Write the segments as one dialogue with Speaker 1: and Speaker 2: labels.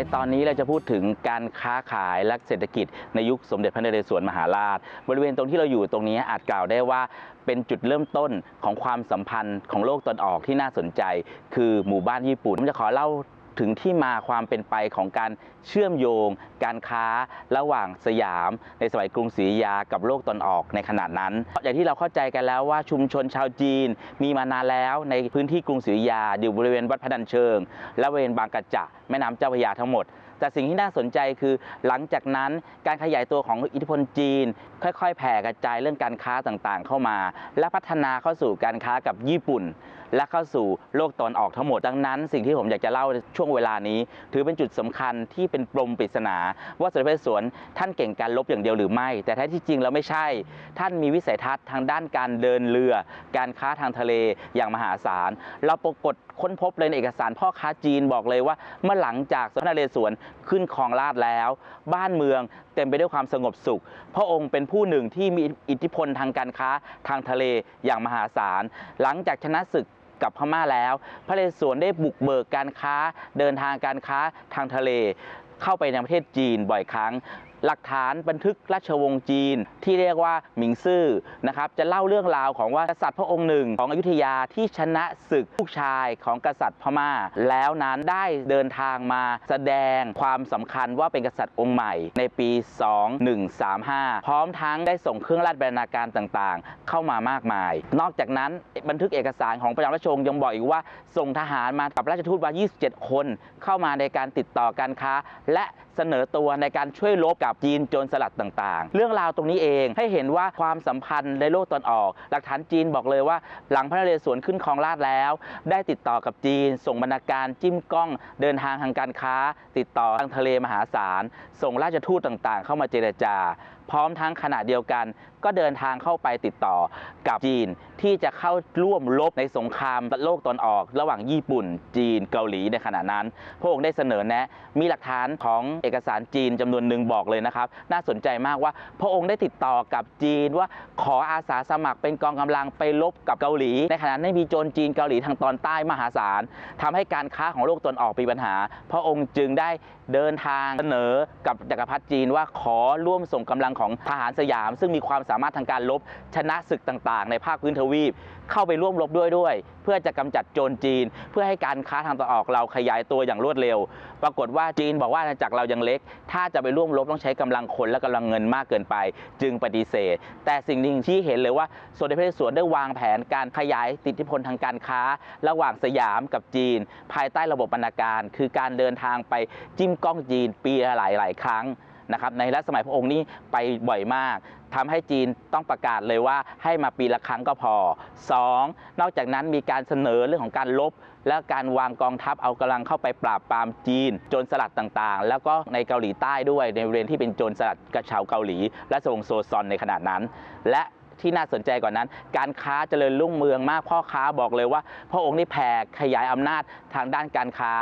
Speaker 1: ในตอนนี้เราจะพูดถึงการค้าขายและเศรษฐกิจในยุคสมเด็จพระนเรศวรมหาราช บริเวณตรงที่เราอยู่ตรงนี้อาจกล่าวได้ว่าเป็นจุดเริ่มต้นของความสัมพันธ์ของโลกตะวันออกที่น่าสนใจ คือหมู่บ้านญี่ปุ่นผมจะขอเล่า ถึงที่มาความเป็นไปของการเชื่อมโยง การค้าระหว่างสยาม ในสมัยกรุงศรีอยุธยากับโลกตะวันออกในขณะนั้น อย่างที่เราเข้าใจกันแล้วว่าชุมชนชาวจีน มีมานานแล้วในพื้นที่กรุงศรีอยุธยาอยู่บริเวณวัดพระดันเชิง และบริเวณบางกระจะแม่น้ำเจ้าพระยาทั้งหมดแต่สิ่งที่น่าสนใจคือหลังจากนั้นการขยายตัวของอิทธิพลจีน ค่อย ๆ แผ่กระจายเรื่องการค้าต่างๆ เข้ามา และพัฒนาเข้าสู่การค้ากับญี่ปุ่นและเข้าสู่โลกตอนออกทั้งหมด ดังนั้นสิ่งที่ผมอยากจะเล่าช่วงเวลานี้ ถือเป็นจุดสำคัญที่เป็นปมปริศนา ว่าสมเด็จพระนเรศวรท่านเก่งการลบอย่างเดียวหรือไม่ แต่แท้ที่จริงแล้วไม่ใช่ ท่านมีวิสัยทัศน์ทางด้านการเดินเรือ การค้าทางทะเลอย่างมหาศาลเราปรากฏค้นพบเลยในเอกสารพ่อค้าจีนบอกเลยว่า เมื่อหลังจากสมเด็จพระนเรศวรขึ้นครองราชแล้ว บ้านเมืองเต็มไปด้วยความสงบสุข พระองค์เป็นผู้หนึ่งที่มีอิทธิพลทางการค้าทางทะเลอย่างมหาศาล หลังจากชนะศึก กับพม่าแล้ว พระเรศวรได้บุกเบิกการค้าเดินทางการค้าทางทะเล เข้าไปในประเทศจีนบ่อยครั้ง หลักฐานบันทึกราชวงศ์จีน ที่เรียกว่าหมิงซื่อนะครับจะเล่าเรื่องราวของว่ากษัตริย์พระองค์หนึ่ง ของอยุธยาที่ชนะศึกลูกชายของกษัตริย์พม่า แล้วนั้นได้เดินทางมาแสดงความสำคัญว่าเป็นกษัตริย์องค์ใหม่ในปี 2135 พร้อมทั้งได้ส่งเครื่องราชบรรณาการต่างๆ เข้ามามากมาย นอกจากนั้นบันทึกเอกสารของพระยาราชวงศ์ยังบอกอีกว่าส่งทหารมากับราชทูตมา 27 คน เข้ามาในการติดต่อการค้า และเสนอตัวในการช่วยรบกับจีนโจรสลัดต่างๆ เรื่องราวตรงนี้เองให้เห็นว่าความสัมพันธ์ในโลกตอนออก หลักฐานจีนบอกเลยว่า หลังพระนเรศวรขึ้นครองราชแล้ว ได้ติดต่อกับจีน ส่งบรรณาการจิ้มกล้อง เดินทางทางการค้า ติดต่อทางทะเลมหาศาลส่งราชทูตต่างๆ เข้ามาเจรจา พร้อมทั้งขณะเดียวกัน ก็เดินทางเข้าไปติดต่อกับจีนที่จะเข้าร่วมรบในสงครามโลกตอนออก ระหว่างญี่ปุ่น จีนเกาหลีในขณะนั้น พระองค์ได้เสนอแนะมีหลักฐานของเอกสารจีนจำนวนหนึ่งบอกเลยนะครับ น่าสนใจมากว่าพระองค์ได้ติดต่อกับจีนว่าขออาสาสมัครเป็นกองกำลังไปรบกับเกาหลี ในขณะนั้นมีโจรจีนเกาหลีทางตอนใต้มหาศาลทำให้การค้าของโลกตอนออกมีปัญหา พระองค์จึงได้เดินทางเสนอกับจักรพรรดิจีนว่าขอร่วมส่งกำลังของทหารสยาม ซึ่งมีความสามารถทางการรบชนะศึกต่างๆ ในภาคพื้นทวีป เข้าไปร่วมรบด้วยด้วย เพื่อจะกำจัดโจรจีน เพื่อให้การค้าทางตะวันออกเราขยายตัวอย่างรวดเร็ว ปรากฏว่าจีนบอกว่าอาณาจักรเรายังเล็ก ถ้าจะไปร่วมรบต้องใช้กำลังคนและกำลังเงินมากเกินไป จึงปฏิเสธ แต่สิ่งหนึ่งที่เห็นเลยว่าสมเด็จพระนเรศวรได้วางแผนการขยายอิทธิพลทางการค้า ระหว่างสยามกับจีน ภายใต้ระบบบรรณาการ คือการเดินทางไปจิ้มกล้องจีนปีละหลาย ๆ ครั้ง นะครับในรัชสมัยพระองค์นี้ไปบ่อยมากทำให้จีนต้องประกาศเลยว่าให้มาปีละครั้งก็พอ 2. นอกจากนั้นมีการเสนอเรื่องของการลบ และการวางกองทัพเอากำลังเข้าไปปราบปรามจีน โจรสลัดต่างๆ แล้วก็ในเกาหลีใต้ด้วยในบริเวณที่เป็นโจรสลัดกระชาวเกาหลี และสวงโซซอนในขณะนั้น และที่น่าสนใจกว่านั้น การค้าเจริญรุ่งเมืองมากพ่อค้าบอกเลยว่า พระองค์นี่แผ่ขยายอำนาจทางด้านการค้า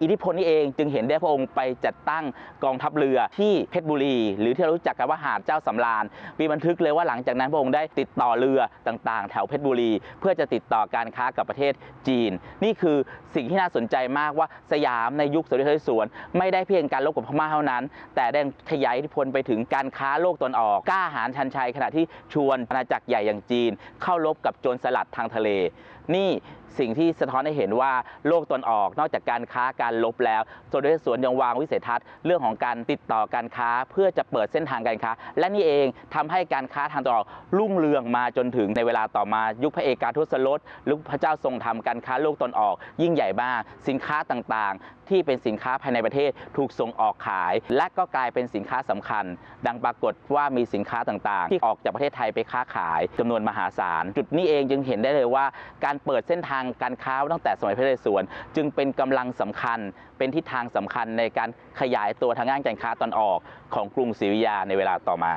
Speaker 1: อิทธิพลนี้เองจึงเห็นได้พระองค์ไปจัดตั้งกองทัพเรือที่เพชรบุรี หรือที่เรารู้จักกันว่าหาดเจ้าสำราญมีบันทึกเลยว่าหลังจากนั้นพระองค์ได้ติดต่อเรือต่างๆ แถวเพชรบุรี เพื่อจะติดต่อการค้ากับประเทศจีน นี่คือสิ่งที่น่าสนใจมากว่าสยามในยุคสมเด็จพระนเรศวรไม่ได้เพียงการลบกับพม่าเท่านั้น แต่ได้ขยายอิทธิพลไปถึงการค้าโลกตะวันออกกล้าหาญชันชัยขณะที่ชวนอาณาจักรใหญ่อย่างจีน เข้ารบกับโจรสลัดทางทะเลนี่สิ่งที่สะท้อนให้เห็นว่าโลกตนออกนอกจากการค้าการลบแล้วสมเด็จพระสวนยังวางวิสัยทัศน์เรื่องของการติดต่อการค้าเพื่อจะเปิดเส้นทางการค้า และนี่เองทำให้การค้าทางตะวันออกรุ่งเรืองมาจนถึงในเวลาต่อมายุคพระเอกาทศรสลุคพระเจ้าทรงธรรมการค้าโลกตนออก ยิ่งใหญ่มากสินค้าต่างๆ ที่เป็นสินค้าภายในประเทศถูกส่งออกขาย และก็กลายเป็นสินค้าสำคัญ ดังปรากฏว่ามีสินค้าต่างๆ ที่ออกจากประเทศไทยไปค้าขายจำนวนมหาศาลจุดนี้เองจึงเห็นได้เลยว่าการการเปิดเส้นทางการค้าตั้งแต่สมัยพระเรสวรจึงเป็นกำลังสำคัญเป็นทิศทางสำคัญในการขยายตัวทางด้านการค้าตอนออกของกรุงศรีวิยาในเวลาต่อมา